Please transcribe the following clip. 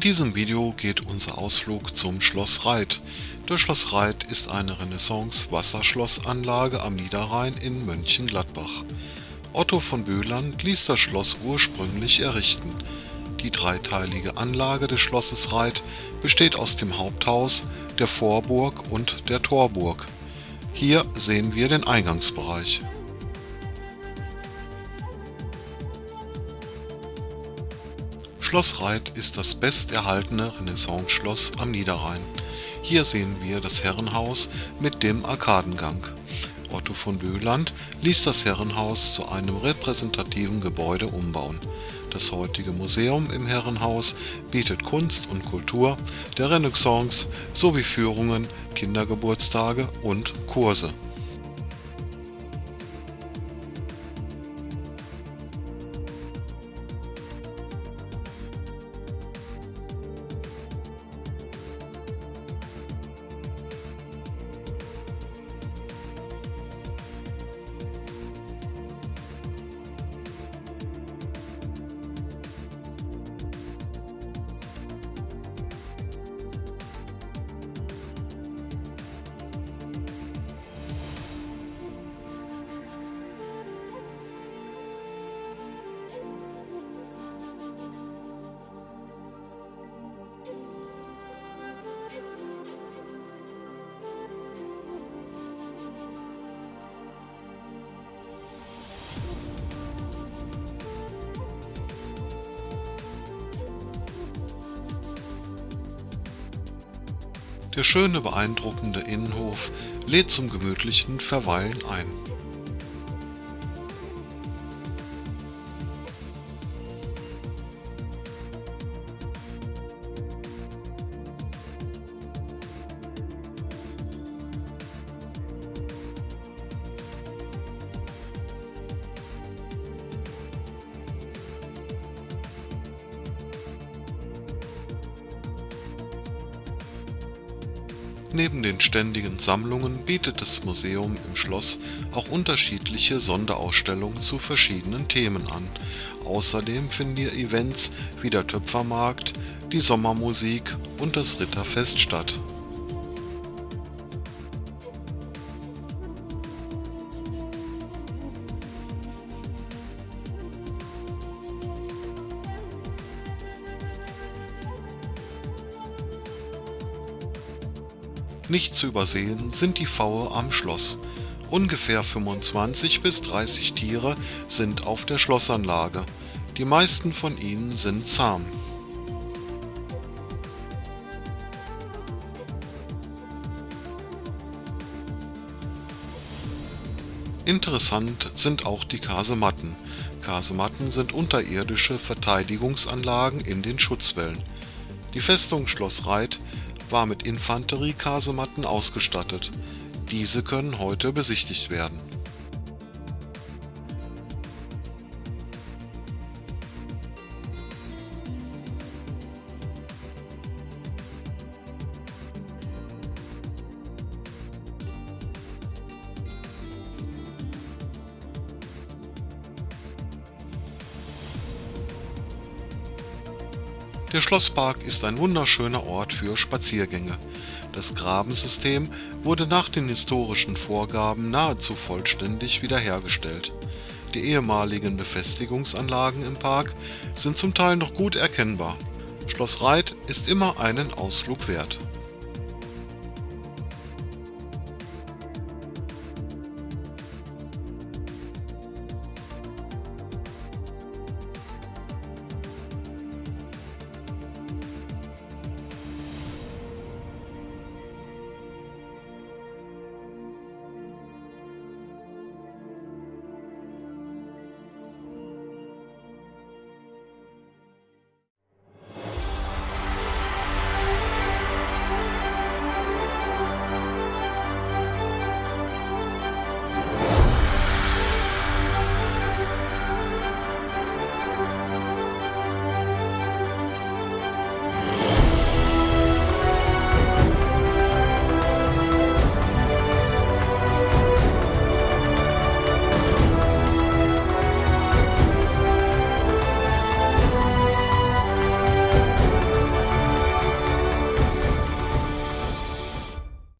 diesem Video geht unser Ausflug zum Schloss Reit. Das Schloss Reit ist eine Renaissance-Wasserschlossanlage am Niederrhein in Mönchengladbach. Otto von Böhland ließ das Schloss ursprünglich errichten. Die dreiteilige Anlage des Schlosses Reit besteht aus dem Haupthaus, der Vorburg und der Torburg. Hier sehen wir den Eingangsbereich. Schloss Reit ist das besterhaltene Renaissance-Schloss am Niederrhein. Hier sehen wir das Herrenhaus mit dem Arkadengang. Otto von Böhland ließ das Herrenhaus zu einem repräsentativen Gebäude umbauen. Das heutige Museum im Herrenhaus bietet Kunst und Kultur der Renaissance sowie Führungen, Kindergeburtstage und Kurse. Der schöne, beeindruckende Innenhof lädt zum gemütlichen Verweilen ein. Neben den ständigen Sammlungen bietet das Museum im Schloss auch unterschiedliche Sonderausstellungen zu verschiedenen Themen an. Außerdem finden hier Events wie der Töpfermarkt, die Sommermusik und das Ritterfest statt Nicht zu übersehen sind die Pfaue am Schloss. Ungefähr 25 bis 30 Tiere sind auf der Schlossanlage. Die meisten von ihnen sind zahm. Interessant sind auch die Kasematten. Kasematten sind unterirdische Verteidigungsanlagen in den Schutzwällen. Die Festung Schloss Reit war mit Infanteriekasematten ausgestattet. Diese können heute besichtigt werden Der Schlosspark ist ein wunderschöner Ort für Spaziergänge. Das Grabensystem wurde nach den historischen Vorgaben nahezu vollständig wiederhergestellt. Die ehemaligen Befestigungsanlagen im Park sind zum Teil noch gut erkennbar. Schloss Reit ist immer einen Ausflug wert